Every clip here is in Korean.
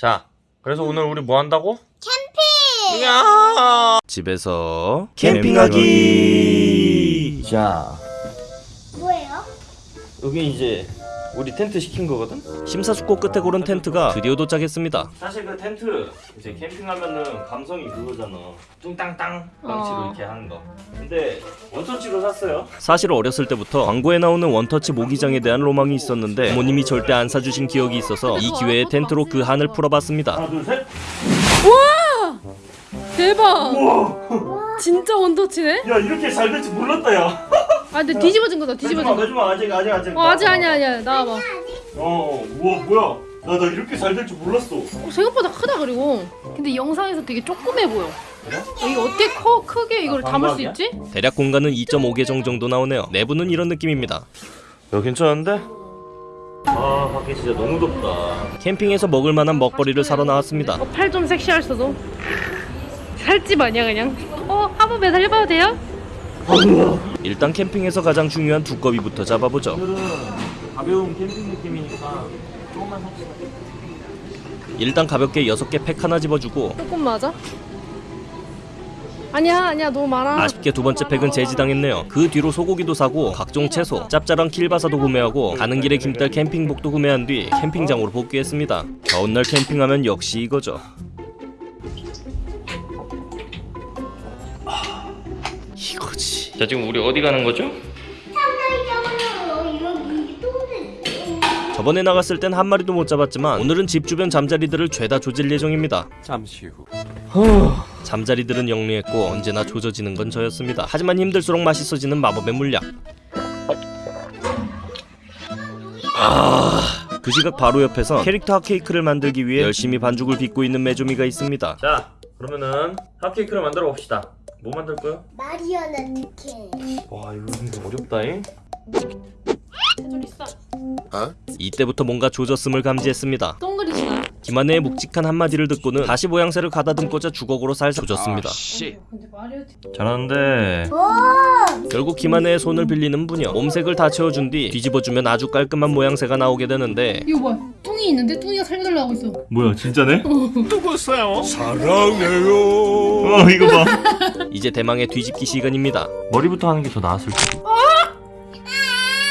자, 그래서 오늘 우리 뭐 한다고? 캠핑! 야! 집에서 캠핑하기! 자, 뭐예요? 여기 이제 우리 텐트 시킨 거거든? 심사숙고 끝에 고른 텐트가 드디어 도착했습니다. 사실 그 텐트 이제 캠핑하면은 감성이 그거잖아. 뚱땅땅 망치로 어. 이렇게 하는 거. 근데 원터치로 샀어요. 사실 어렸을 때부터 광고에 나오는 원터치 모기장에 대한 로망이 있었는데 부모님이 절대 안 사주신 기억이 있어서 이 기회에 텐트로 그 한을 풀어봤습니다. 하나 둘 셋. 대박! 진짜 원터치네? 야 이렇게 잘 될지 몰랐다 야. 아 근데 뒤집어진 거다 뒤집어진 거. 매주마 아직 아직 아직. 어 아직 아니야 아니야 나와봐. 어, 우와 뭐야? 나 나 이렇게 잘 될 줄 몰랐어. 어, 생각보다 크다 그리고. 근데 영상에서 되게 조그매 보여. 그래? 어, 이게 어떻게 커 크게 이걸 아, 담을 수? 있지? 대략 공간은 2.5개 정도 나오네요. 내부는 이런 느낌입니다. 야 괜찮은데? 아 밖에 진짜 너무 덥다. 캠핑에서 먹을 만한 먹거리를 사러 나왔습니다. 어, 팔 좀 섹시할 수도. 살집 아니야 그냥. 어 한번 매달려봐도 돼요? 일단 캠핑에서 가장 중요한 두꺼비부터 잡아보죠. 가벼운 캠핑 느낌이니까 조금만. 일단 가볍게 6개 팩 하나 집어주고 조금 맞아? 아니야 아니야 너무 많아. 아쉽게 두 번째 팩은 제지당했네요. 그 뒤로 소고기도 사고 각종 채소, 짭짤한 킬바사도 구매하고 가는 길에 김딸 캠핑복도 구매한 뒤 캠핑장으로 복귀했습니다. 더운 날 캠핑하면 역시 이거죠. 이거지. 자 지금 우리 어디 가는 거죠? 저번에 나갔을 땐 한 마리도 못 잡았지만 오늘은 집 주변 잠자리들을 죄다 조질 예정입니다. 잠시 후 잠자리들은 영리했고 언제나 조져지는 건 저였습니다. 하지만 힘들수록 맛있어지는 마법의 물약. 아, 그 시각 바로 옆에서 캐릭터 핫케이크를 만들기 위해 열심히 반죽을 빚고 있는 메조미가 있습니다. 자 그러면은 핫케이크를 만들어 봅시다. 뭐 만들 거야? 마리아나. 와 이거 근데 어렵다잉. 좀 있어. 이때부터 뭔가 조졌음을 감지했습니다. 동그리시나? 김한혜의 묵직한 한마디를 듣고는 다시 모양새를 가다듬고자 주걱으로 살살 조졌습니다. 씨 근데 마리오 잘하는데. 결국 김한혜의 손을 빌리는 부녀 몸색을 다 채워준 뒤 뒤집어주면 아주 깔끔한 모양새가 나오게 되는데 이거 뭐야? 뚱이 있는데 뚱이가 살려달라고 하고 있어. 뭐야 진짜네? 누구세요? 어 이거 봐. 이제 대망의 뒤집기 시간입니다. 머리부터 하는 게 더 나았을 거.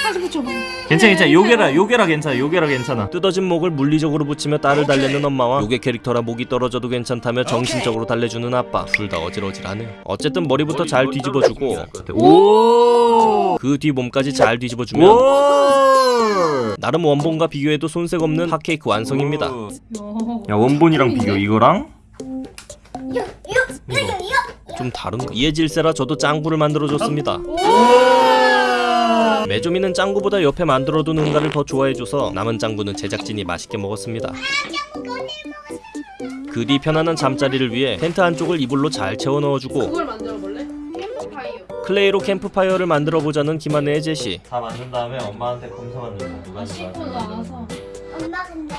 다시 붙여봐. 괜찮아 괜찮아 요게라 요게라 괜찮아 요게라 괜찮아. 뜯어진 목을 물리적으로 붙이며 딸을 달래는 엄마와 요괴 캐릭터라 목이 떨어져도 괜찮다며 정신적으로 달래주는 아빠 둘 다 어질어질하네요 어쨌든 머리부터 잘 뒤집어주고 오. 그 뒤 몸까지 잘 뒤집어주면 오. 나름 원본과 비교해도 손색 없는 핫케이크 완성입니다. 야 원본이랑 비교 이거랑? 이거. 좀 다른 거. 이에 질세라 저도 짱구를 만들어줬습니다. 메조미는 짱구보다 옆에 만들어둔 응가를 더 좋아해줘서 남은 짱구는 제작진이 맛있게 먹었습니다. 그뒤 편안한 잠자리를 위해 텐트 한쪽을 이불로 잘 채워 넣어주고 클레이로 캠프파이어를 만들어 보자는 김한혜의 제시 다 만든 다음에 엄마한테 검사 만들고 누가 씻고 나와서 엄마 근데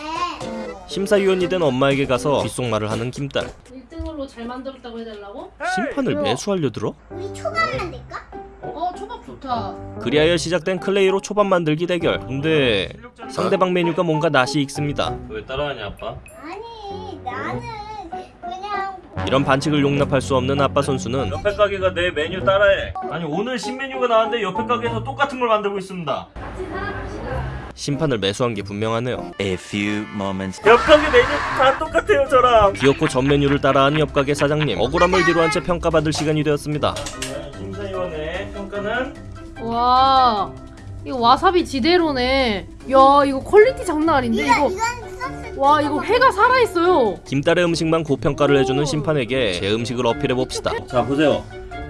심사위원이 된 엄마에게 가서 귓속말을 하는 김딸 1등으로 잘 만들었다고 해달라고? 심판을 매수하려 들어? 우리 초밥 만들까? 어 초밥 좋다. 그리하여 시작된 클레이로 초밥 만들기 대결 근데 상대방 메뉴가 뭔가 낯이 익습니다 왜 따라하냐 아빠? 아니 나는 이런 반칙을 용납할 수 없는 아빠 선수는 옆에 가게가 내 메뉴 따라해. 아니 오늘 신메뉴가 나왔는데 옆에 가게에서 똑같은 걸 만들고 있습니다. 심판을 매수한 게 분명하네요 A few moments 옆 가게 메뉴 다 똑같아요 저랑. 귀엽고 전 메뉴를 따라한 옆 가게 사장님 억울함을 뒤로한 채 평가받을 시간이 되었습니다 심사위원의 평가는 와 이거 와사비 지대로네. 야 이거 quality 장난 아닌데 이거 이거. 와 이거 회가 살아 있어요. 김딸의 음식만 고평가를 해주는 심판에게 제 음식을 어필해 봅시다 자 보세요.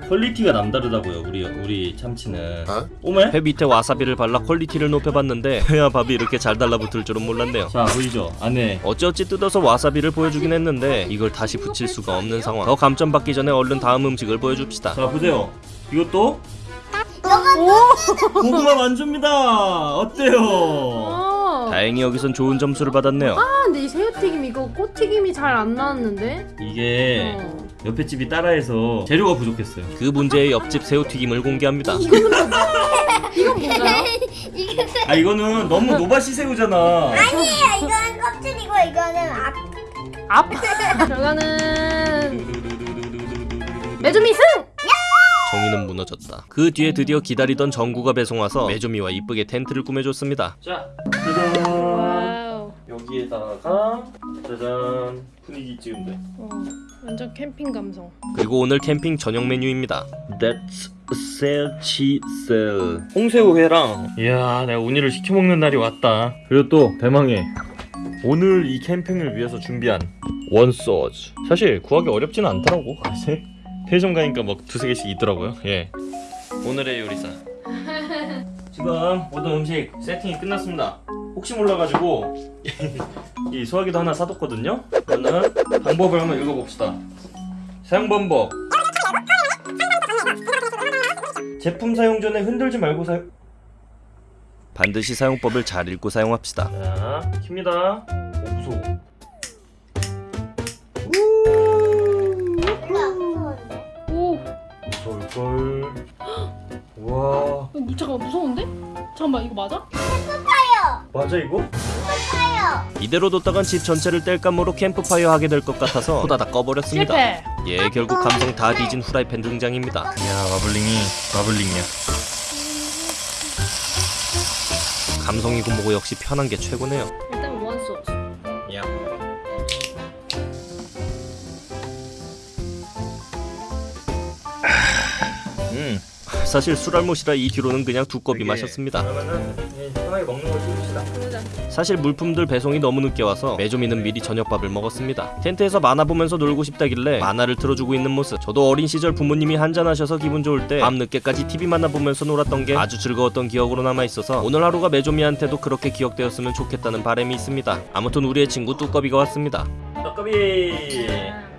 quality가 남다르다고요 우리 우리 참치는. 오메? 회 밑에 와사비를 발라 quality를 높여봤는데 회와 밥이 이렇게 잘 달라붙을 줄은 몰랐네요 자 보이죠 안에 어찌어찌 뜯어서 와사비를 보여주긴 했는데 이걸 다시 붙일 수가 없는 상황 더 감점 받기 전에 얼른 다음 음식을 보여줍시다 자 보세요. 이것도 오. 고구마 만줍니다. 어때요? 아. 다행히 여기선 좋은 점수를 받았네요 아 근데 이 새우튀김 이거 꽃튀김이 잘 안 나왔는데. 이게 어. 옆에 집이 따라해서 재료가 부족했어요. 그 문제의 옆집 새우튀김을 공개합니다 이건 뭔가요? 아 이거는 너무 노바시 새우잖아. 아니에요. 이거는 껍질이고 이거는 앞 아파 결과는 메주미 승! 정의는 무너졌다. 그 뒤에 드디어 기다리던 전구가 배송 와서 메조미와 이쁘게 텐트를 꾸며줬습니다. 자, 짜잔. wow 여기에다가 짜잔 분위기 찍은데. 어, 완전 캠핑 감성 그리고 오늘 캠핑 저녁 메뉴입니다. That's 셀치셀 홍새우 회랑 이야 내가 우니를 시켜 먹는 날이 왔다 그리고 또 대망의 오늘 이 캠핑을 위해서 준비한 원소즈 사실 구하기 어렵지는 않더라고 사실 편의점 가니까 막 두세 개씩 있더라고요 예 오늘의 요리사 지금 모든 음식 세팅이 끝났습니다 혹시 몰라가지고 이 소화기도 하나 사뒀거든요 그러면 방법을 한번 읽어봅시다 사용 방법 제품 사용 전에 흔들지 말고 사용. 반드시 사용법을 잘 읽고 사용합시다. 자, 킵니다. 오, 무서워. 별 잠깐만 무서운데? 잠깐만 이거 맞아? 맞아 이거? 타요. 이대로 뒀다간 집 전체를 뗄감으로 캠프파이어 하게 될 것 같아서 호다닥 꺼버렸습니다. 실패 예, 결국 감성 다 뒤진 후라이팬 등장입니다. 야, 마블링이 마블링이야. 감성이고 뭐고 역시 편한 게 최고네요. 일단 원소스 야. 음. 사실 술알못이라 이 뒤로는 그냥 두꺼비 마셨습니다. 그러면은 예, 편하게 먹는 걸. 그러자 사실 물품들 배송이 너무 늦게 와서 메조미는 미리 저녁밥을 먹었습니다. 텐트에서 만화 보면서 놀고 싶다길래 만화를 틀어주고 있는 모습. 저도 어린 시절 부모님이 한잔하셔서 기분 좋을 때 밤 늦게까지 TV 만화 보면서 놀았던 게 아주 즐거웠던 기억으로 남아 있어서 오늘 하루가 메조미한테도 그렇게 기억되었으면 좋겠다는 바람이 있습니다. 아무튼 우리의 친구 뚜꺼비가 왔습니다. 떡거비.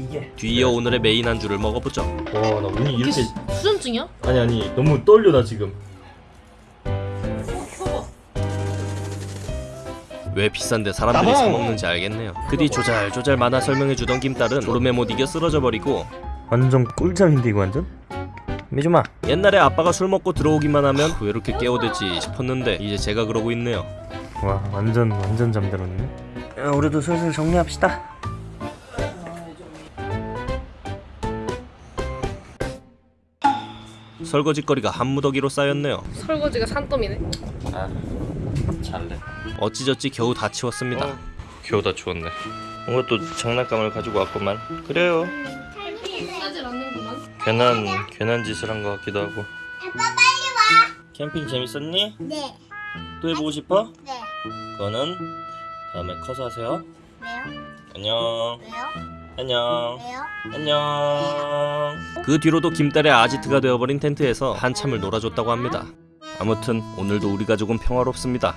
이게. 뒤이어 오늘의 메인 안주를 먹어보죠. 와, 나 운이 이렇게 수, 수전증이야? 아니 아니 너무 떨려 나 지금. 왜 비싼데 사람들이 사 먹는지 알겠네요. 그 뒤 조잘조잘 만화 설명해주던 김딸은 졸음에 못 이겨 쓰러져 버리고 완전 꿀잠인데 이거 완전? 미주마. 옛날에 아빠가 술 먹고 들어오기만 하면 왜 이렇게 깨워대지 싶었는데 이제 제가 그러고 있네요. 와 완전 완전 잠들었네. 야, 우리도 슬슬 정리합시다. 설거지거리가 한 무더기로 쌓였네요. 설거지가 산더미네 아 잘래. 어찌저찌 겨우 다 치웠습니다. 어, 겨우 다 추웠네. 뭔가 또 장난감을 가지고 왔구만. 그래요. 괜한 괜한 짓을 한 것 같기도 하고. 아빠 빨리 와. 캠핑 재밌었니? 네. 또 해보고 싶어? 네. 그거는 다음에 커서 하세요. 왜요? 안녕. 왜요? 안녕. 안녕. 그 뒤로도 김딸의 아지트가 되어버린 텐트에서 한참을 놀아줬다고 합니다. 아무튼 오늘도 우리 가족은 평화롭습니다.